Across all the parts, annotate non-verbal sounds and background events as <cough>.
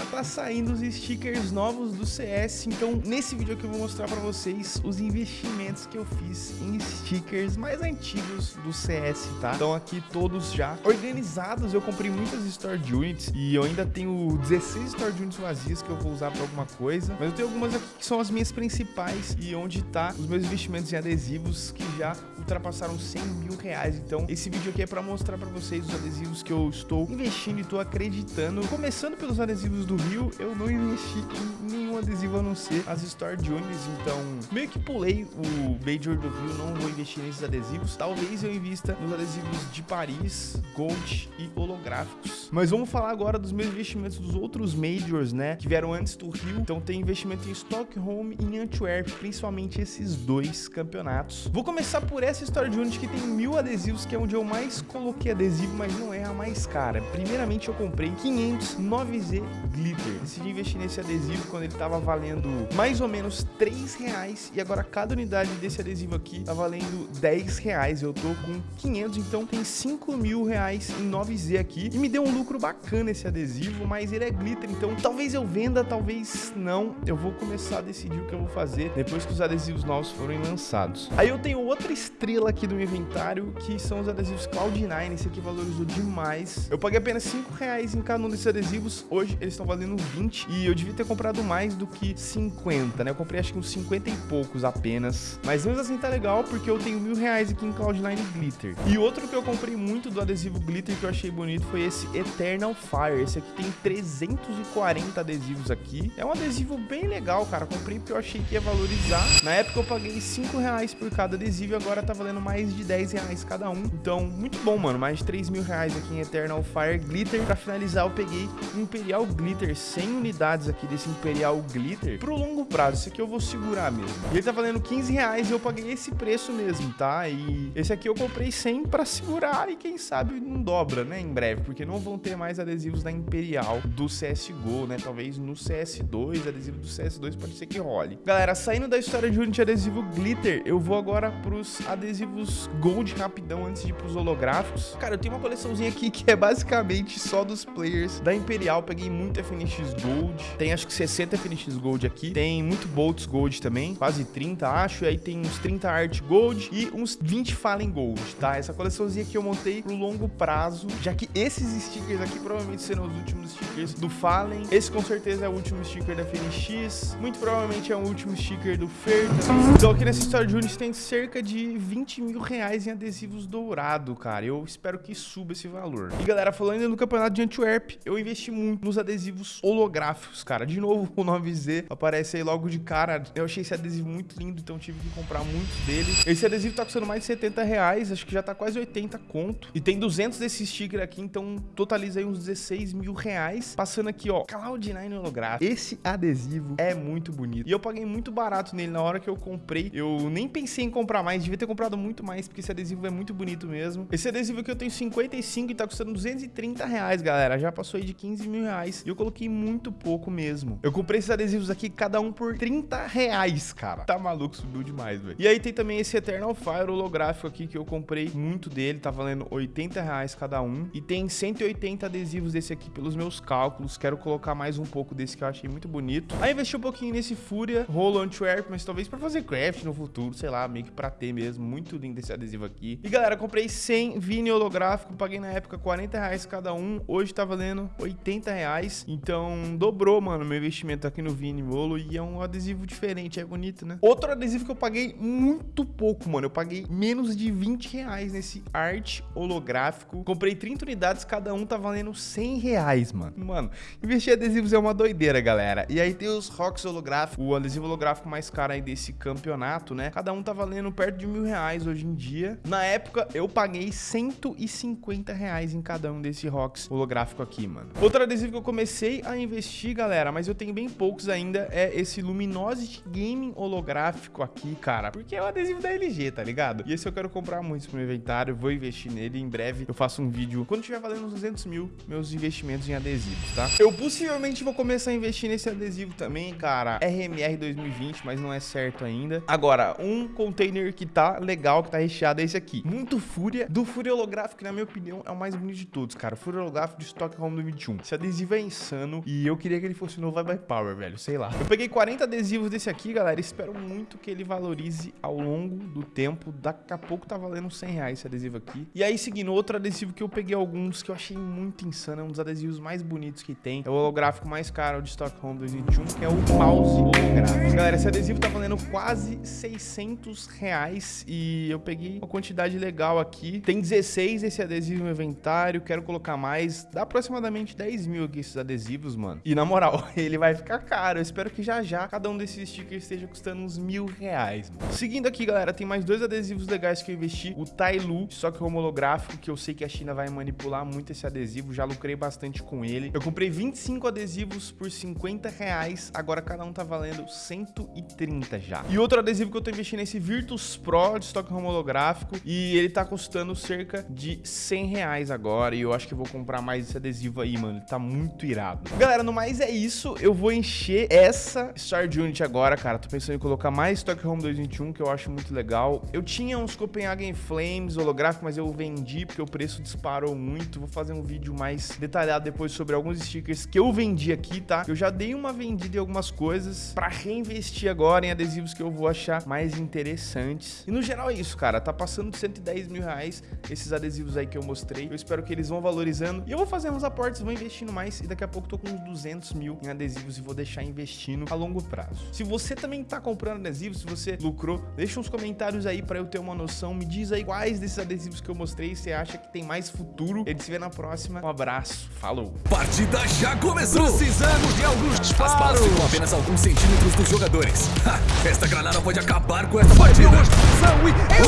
já tá saindo os stickers novos do CS, então nesse vídeo aqui eu vou mostrar pra vocês os investimentos que eu fiz em stickers mais antigos do CS, tá? Então aqui todos já organizados, eu comprei muitas Store Units e eu ainda tenho 16 Store Units vazias que eu vou usar pra alguma coisa, mas eu tenho algumas aqui que são as minhas principais e onde tá os meus investimentos em adesivos que já ultrapassaram 100 mil reais, então esse vídeo aqui é pra mostrar pra vocês os adesivos que eu estou investindo e tô acreditando, começando pelos adesivos do Rio, eu não investi em nenhum adesivo a não ser as Store Jones, então meio que pulei o Major do Rio, não vou investir nesses adesivos. Talvez eu invista nos adesivos de Paris, Gold e holográficos. Mas vamos falar agora dos meus investimentos dos outros Majors, né, que vieram antes do Rio. Então tem investimento em Stockholm e em Antwerp, principalmente esses dois campeonatos. Vou começar por essa Store Jones que tem mil adesivos, que é onde eu mais coloquei adesivo, mas não é a mais cara. Primeiramente eu comprei 500 9Z Glitter. Decidi investir nesse adesivo quando ele tava valendo mais ou menos 3 reais e agora cada unidade desse adesivo aqui tá valendo 10 reais. Eu tô com 500, então tem 5 mil reais em 9Z aqui e me deu um lucro bacana esse adesivo, mas ele é glitter, então talvez eu venda, talvez não. Eu vou começar a decidir o que eu vou fazer depois que os adesivos novos forem lançados. Aí eu tenho outra estrela aqui do meu inventário, que são os adesivos Cloud9, esse aqui valorizou demais. Eu paguei apenas 5 reais em cada um desses adesivos, hoje eles estão valendo 20 e eu devia ter comprado mais do que 50, né? Eu comprei acho que uns 50 e poucos apenas, mas mesmo assim tá legal porque eu tenho mil reais aqui em Cloud9 Glitter. E outro que eu comprei muito do adesivo Glitter que eu achei bonito foi esse Eternal Fire, esse aqui tem 340 adesivos aqui, é um adesivo bem legal, cara, comprei porque eu achei que ia valorizar. Na época eu paguei 5 reais por cada adesivo e agora tá valendo mais de 10 reais cada um, então muito bom, mano, mais de 3 mil reais aqui em Eternal Fire Glitter. Pra finalizar eu peguei Imperial Glitter, 100 unidades aqui desse Imperial Glitter pro longo prazo. Esse aqui eu vou segurar mesmo. E ele tá valendo 15 reais e eu paguei esse preço mesmo, tá? E esse aqui eu comprei 100 pra segurar e quem sabe não dobra, né, em breve, porque não vão ter mais adesivos da Imperial do CSGO, né? Talvez no CS2, adesivo do CS2 pode ser que role. Galera, saindo da história de Unity adesivo Glitter, eu vou agora pros adesivos Gold rapidão antes de ir pros holográficos. Cara, eu tenho uma coleçãozinha aqui que é basicamente só dos players da Imperial. Peguei muito FNX Gold, tem acho que 60 FNX Gold aqui, tem muito Bolts Gold também, quase 30 acho, e aí tem uns 30 Art Gold e uns 20 Fallen Gold, tá? Essa coleçãozinha aqui eu montei pro longo prazo, já que esses stickers aqui provavelmente serão os últimos stickers do Fallen, esse com certeza é o último sticker da FNX, muito provavelmente é o último sticker do Fer também. Então aqui nessa história de Unis tem cerca de 20 mil reais em adesivos dourado, cara, eu espero que suba esse valor. E galera, falando no campeonato de Antwerp, eu investi muito nos adesivos holográficos, cara. De novo, <laughs> o 9Z aparece aí logo de cara. Eu achei esse adesivo muito lindo, então tive que comprar muitos dele. Esse adesivo tá custando mais de 70 reais, acho que já tá quase 80 conto. E tem 200 desse sticker aqui, então totaliza aí uns 16 mil reais. Passando aqui, ó, Cloud9 holográfico. Esse adesivo é muito bonito. E eu paguei muito barato nele na hora que eu comprei. Eu nem pensei em comprar mais, devia ter comprado muito mais, porque esse adesivo é muito bonito mesmo. Esse adesivo aqui eu tenho 55 e tá custando 230 reais, galera. Já passou aí de 15 mil reais. E eu coloquei muito pouco mesmo. Eu comprei esses adesivos aqui, cada um por 30 reais, cara. Tá maluco, subiu demais, velho. E aí tem também esse Eternal Fire holográfico aqui, que eu comprei muito dele. Tá valendo 80 reais cada um. E tem 180 adesivos desse aqui pelos meus cálculos. Quero colocar mais um pouco desse que eu achei muito bonito. Aí investi um pouquinho nesse Fúria, Rolo Antwerp, mas talvez pra fazer craft no futuro, sei lá, meio que pra ter mesmo. Muito lindo esse adesivo aqui. E galera, comprei 100 Vini holográfico, paguei na época 40 reais cada um, hoje tá valendo 80 reais, então dobrou, mano, meu investimento aqui no Vini Holo e é um adesivo diferente, é bonito, né? Outro adesivo que eu paguei muito pouco, mano, eu paguei menos de 20 reais nesse arte holográfico, comprei 30 unidades, cada um tá valendo 100 reais, mano. Mano, investir adesivos é uma doideira, galera. E aí tem os rocks holográficos, o adesivo holográfico mais caro aí desse campeonato, né? Cada um tá valendo perto de mil reais hoje em dia. Na época, eu paguei 150 reais em cada um desse rocks holográfico aqui, mano. Outro adesivo que eu comecei a investir, galera, mas eu tenho bem poucos ainda, é esse Luminosity Gaming holográfico aqui, cara. Porque é o adesivo da LG, tá ligado? E esse eu quero comprar muito pro meu inventário, vou investir nele. Em breve eu faço um vídeo, quando tiver valendo uns 200 mil, meus investimentos em adesivos, tá? Eu possivelmente vou começar a investir nesse adesivo também, cara. RMR 2020, mas não é certo ainda. Agora, um container que tá legal, que tá recheado, é esse aqui. Muito Fúria. Do Fúria holográfico, que na minha opinião é o mais bonito de todos, cara. Fúria holográfico de Stockholm 2021. Esse adesivo é insano insano. E eu queria que ele fosse no Vai Power, velho. Sei lá. Eu peguei 40 adesivos desse aqui, galera. Espero muito que ele valorize ao longo do tempo. Daqui a pouco tá valendo 100 reais esse adesivo aqui. E aí, seguindo, outro adesivo que eu peguei alguns que eu achei muito insano. É um dos adesivos mais bonitos que tem. É o holográfico mais caro de Stockholm 2021, que é o mouse holográfico. Galera, esse adesivo tá valendo quase 600 reais. E eu peguei uma quantidade legal aqui. Tem 16 esse adesivo no inventário. Quero colocar mais. Dá aproximadamente 10 mil aqui esses adesivos, mano. E na moral, <laughs> ele vai ficar caro. Eu espero que já já cada um desses stickers esteja custando uns mil reais. Mano. Seguindo aqui, galera, tem mais dois adesivos legais que eu investi. O Tailu, só que homolográfico, que eu sei que a China vai manipular muito esse adesivo. Já lucrei bastante com ele. Eu comprei 25 adesivos por 50 reais. Agora cada um tá valendo 130 já. E outro adesivo que eu tô investindo é esse Virtus Pro de estoque homolográfico. E ele tá custando cerca de 100 reais agora. E eu acho que vou comprar mais esse adesivo aí, mano. Ele tá muito irado. Galera, no mais é isso. Eu vou encher essa Star Unit agora, cara. Tô pensando em colocar mais Stockholm 2021, que eu acho muito legal. Eu tinha uns Copenhagen Flames holográfico, mas eu vendi porque o preço disparou muito. Vou fazer um vídeo mais detalhado depois sobre alguns stickers que eu vendi aqui, tá? Eu já dei uma vendida em algumas coisas pra reinvestir agora em adesivos que eu vou achar mais interessantes. E no geral é isso, cara. Tá passando de 110 mil reais esses adesivos aí que eu mostrei. Eu espero que eles vão valorizando. E eu vou fazer uns aportes, vou investindo mais. E daqui a pouco tô com uns 200 mil em adesivos e vou deixar investindo a longo prazo. Se você também tá comprando adesivos, se você lucrou, deixa uns comentários aí pra eu ter uma noção. Me diz aí quais desses adesivos que eu mostrei você acha que tem mais futuro. Ele se vê na próxima. Um abraço. Falou. Partida já começou. Precisamos de alguns disparos. As balas ficam apenas alguns centímetros dos jogadores. <laughs> Ha, esta granada pode acabar com essa partida.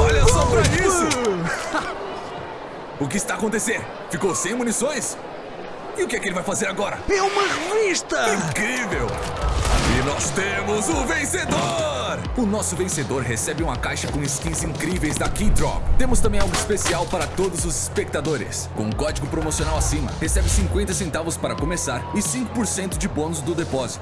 Olha só pra isso. <laughs> o que está acontecendo? Ficou sem munições? E o que é que ele vai fazer agora? É uma revista! Incrível! E nós temos o vencedor! O nosso vencedor recebe uma caixa com skins incríveis da Keydrop. Temos também algo especial para todos os espectadores. Com um código promocional acima, recebe 50 centavos para começar e 5% de bônus do depósito.